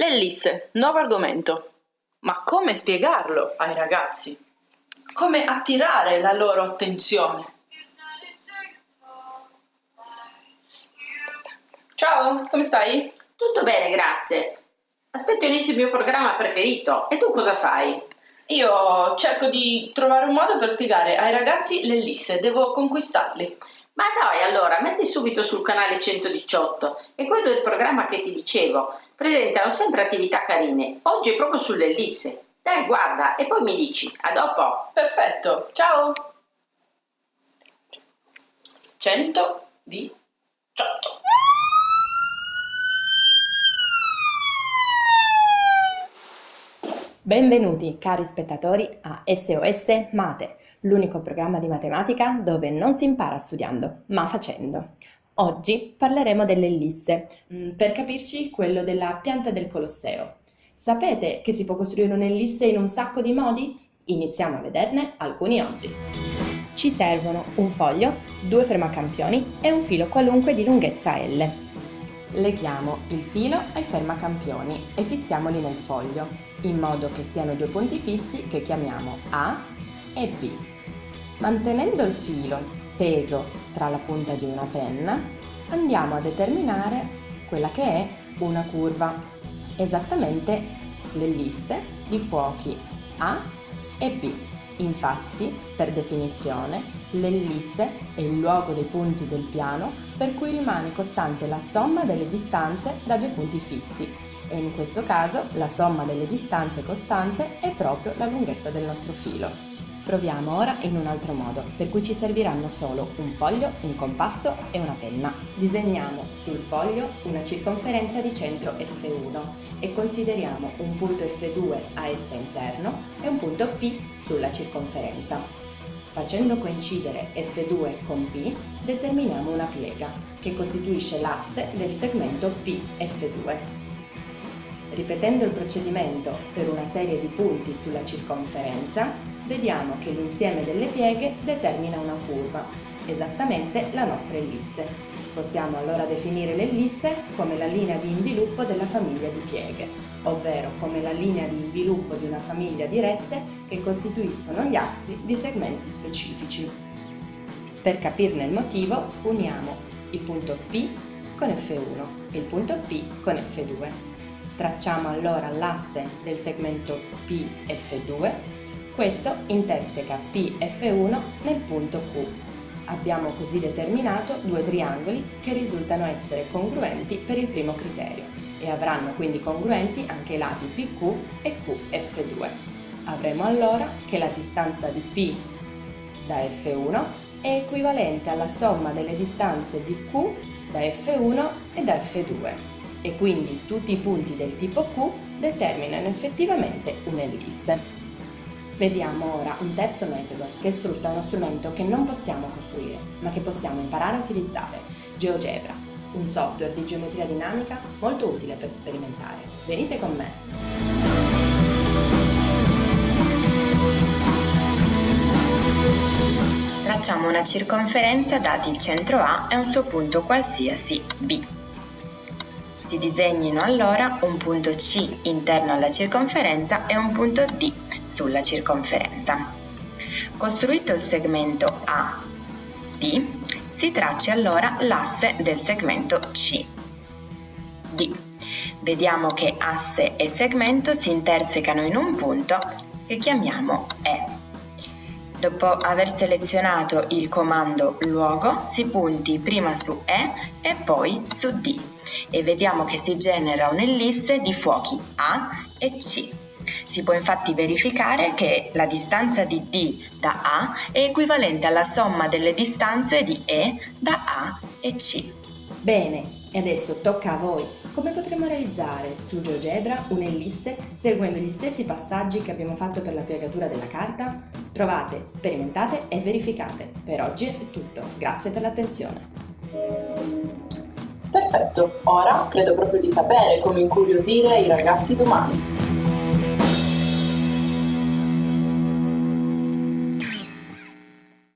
L'ellisse, nuovo argomento. Ma come spiegarlo ai ragazzi? Come attirare la loro attenzione? Ciao, come stai? Tutto bene, grazie. Aspetto inizio il mio programma preferito. E tu cosa fai? Io cerco di trovare un modo per spiegare ai ragazzi l'ellisse, devo conquistarli. Ma dai, allora, metti subito sul canale 118 e quello è il programma che ti dicevo presentano sempre attività carine. Oggi è proprio sull'ellisse. Dai, guarda, e poi mi dici. A dopo. Perfetto, ciao. 100 di 100. Benvenuti cari spettatori a SOS Mate, l'unico programma di matematica dove non si impara studiando, ma facendo. Oggi parleremo dell'ellisse, mm, per capirci quello della pianta del Colosseo. Sapete che si può costruire un'ellisse in un sacco di modi? Iniziamo a vederne alcuni oggi. Ci servono un foglio, due fermacampioni e un filo qualunque di lunghezza L. Leghiamo il filo ai fermacampioni e fissiamoli nel foglio, in modo che siano due punti fissi che chiamiamo A e B. Mantenendo il filo teso tra la punta di una penna, andiamo a determinare quella che è una curva, esattamente l'ellisse di fuochi A e B. Infatti, per definizione, l'ellisse è il luogo dei punti del piano per cui rimane costante la somma delle distanze da due punti fissi e in questo caso la somma delle distanze costante è proprio la lunghezza del nostro filo. Proviamo ora in un altro modo, per cui ci serviranno solo un foglio, un compasso e una penna. Disegniamo sul foglio una circonferenza di centro F1 e consideriamo un punto F2 a essa interno e un punto P sulla circonferenza. Facendo coincidere F2 con P, determiniamo una piega, che costituisce l'asse del segmento PF2. Ripetendo il procedimento per una serie di punti sulla circonferenza, vediamo che l'insieme delle pieghe determina una curva, esattamente la nostra ellisse. Possiamo allora definire l'ellisse come la linea di inviluppo della famiglia di pieghe, ovvero come la linea di inviluppo di una famiglia di rette che costituiscono gli assi di segmenti specifici. Per capirne il motivo, uniamo il punto P con F1 e il punto P con F2. Tracciamo allora l'asse del segmento PF2 questo interseca PF1 nel punto Q. Abbiamo così determinato due triangoli che risultano essere congruenti per il primo criterio e avranno quindi congruenti anche i lati PQ e QF2. Avremo allora che la distanza di P da F1 è equivalente alla somma delle distanze di Q da F1 e da F2 e quindi tutti i punti del tipo Q determinano effettivamente un'ellisse. Vediamo ora un terzo metodo che sfrutta uno strumento che non possiamo costruire, ma che possiamo imparare a utilizzare, GeoGebra, un software di geometria dinamica molto utile per sperimentare. Venite con me! Tracciamo una circonferenza dati il centro A e un suo punto qualsiasi B. Si disegnino allora un punto C interno alla circonferenza e un punto D sulla circonferenza. Costruito il segmento AD, si traccia allora l'asse del segmento CD. Vediamo che asse e segmento si intersecano in un punto che chiamiamo E. Dopo aver selezionato il comando luogo, si punti prima su E e poi su D e vediamo che si genera un'ellisse di fuochi A e C. Si può infatti verificare che la distanza di D da A è equivalente alla somma delle distanze di E da A e C. Bene, e adesso tocca a voi. Come potremo realizzare su GeoGebra un'ellisse seguendo gli stessi passaggi che abbiamo fatto per la piegatura della carta? Trovate, sperimentate e verificate. Per oggi è tutto. Grazie per l'attenzione. Perfetto, ora credo proprio di sapere come incuriosire i ragazzi domani.